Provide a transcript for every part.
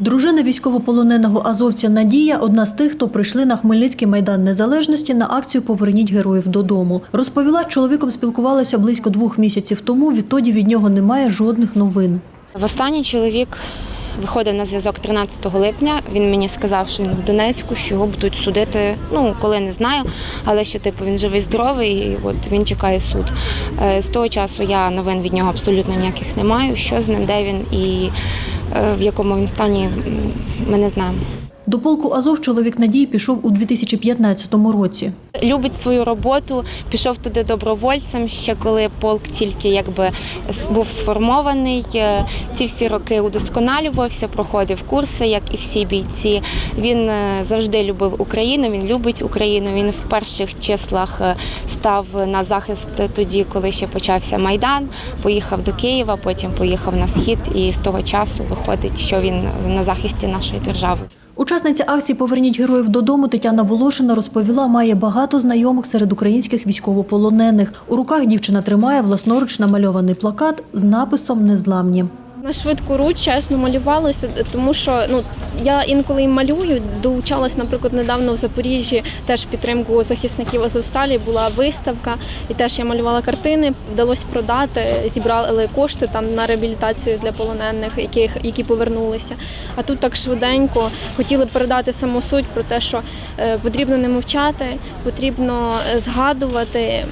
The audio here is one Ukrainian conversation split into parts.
Дружина військовополоненого азовця Надія одна з тих, хто прийшли на Хмельницький майдан незалежності на акцію Поверніть героїв додому. Розповіла, з чоловіком спілкувалася близько двох місяців тому. Відтоді від нього немає жодних новин. Востаннє чоловік виходив на зв'язок 13 липня. Він мені сказав, що він в Донецьку, що його будуть судити. Ну коли не знаю, але що типу він живий, здоровий, і от він чекає суд. Е, З того часу я новин від нього абсолютно ніяких не маю. Що з ним, де він і е, в якому він стані, ми не знаємо. До полку Азов чоловік Надії пішов у 2015 році. Любить свою роботу, пішов туди добровольцем. Ще коли полк тільки якби був сформований. Е, Ці всі роки удосконалювався, проходив курси, як і всі бійці. Він е, завжди любив Україну. Він любить Україну. Він в перших числах е, став на захист тоді, коли ще почався майдан. Поїхав до Києва, потім поїхав на схід, і з того часу виходить, що він на захисті нашої держави. Учасниця акції Поверніть героїв додому Тетяна Волошина розповіла, має багато знайомих серед українських військовополонених. У руках дівчина тримає власноруч намальований плакат з написом Незламні. На швидку руч чесно малювалося, тому що ну я інколи і малюю. Долучалась, наприклад, недавно в Запоріжжі теж в підтримку захисників Азовсталі була виставка, і теж я малювала картини. Вдалося продати, зібрали кошти там на реабілітацію для полонених, яких які повернулися. А тут так швиденько хотіли передати саму суть про те, що е, потрібно не мовчати, потрібно е, згадувати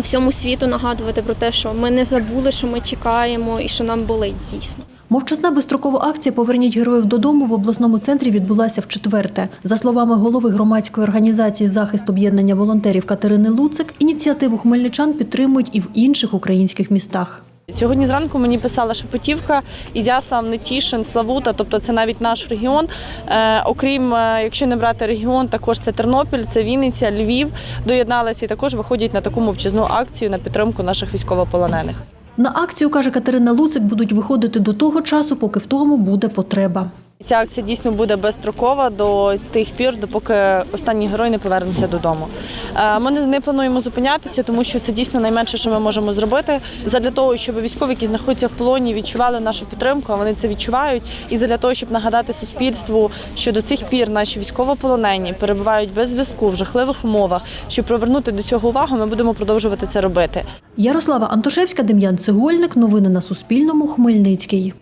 всьому світу нагадувати про те, що ми не забули, що ми чекаємо і що нам болить дійсно. Мовчазна безстрокова акція Поверніть героїв додому в обласному центрі відбулася в четверте. За словами голови громадської організації захист об'єднання волонтерів Катерини Луцик, ініціативу хмельничан підтримують і в інших українських містах. Сьогодні зранку мені писала Шепетівка, Ізяслав, Нетішин, Славута, тобто це навіть наш регіон. Е, окрім, е, якщо не брати регіон, також це Тернопіль, це Вінниця, Львів доєдналися і також виходять на таку мовчазну акцію на підтримку наших військовополонених. На акцію, каже Катерина Луцик, будуть виходити до того часу, поки в тому буде потреба. Ця акція дійсно буде безстрокова до тих пір, допоки останній герой не повернеться додому. Е, Ми не плануємо зупинятися, тому що це дійсно найменше, що ми можемо зробити. Задля того, щоб військові, які знаходяться в полоні, відчували нашу підтримку, а вони це відчувають. І задля того, щоб нагадати суспільству, що до цих пір наші військовополонені перебувають без зв'язку в жахливих умовах. Щоб привернути до цього увагу, ми будемо продовжувати це робити. Ярослава Антошевська, Дем'ян Цегольник. Новини на Суспільному. Хмельницький.